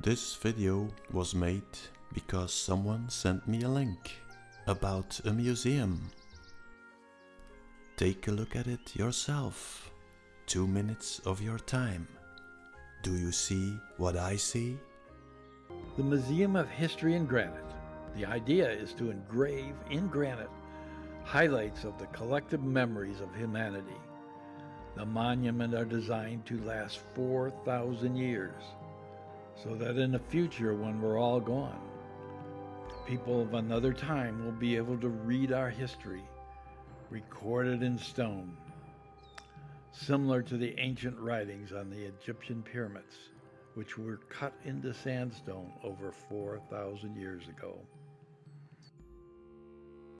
This video was made because someone sent me a link about a museum. Take a look at it yourself. Two minutes of your time. Do you see what I see? The Museum of History in Granite. The idea is to engrave in granite highlights of the collective memories of humanity. The monument are designed to last 4,000 years, so that in the future when we're all gone, people of another time will be able to read our history, recorded in stone, similar to the ancient writings on the Egyptian pyramids, which were cut into sandstone over 4,000 years ago.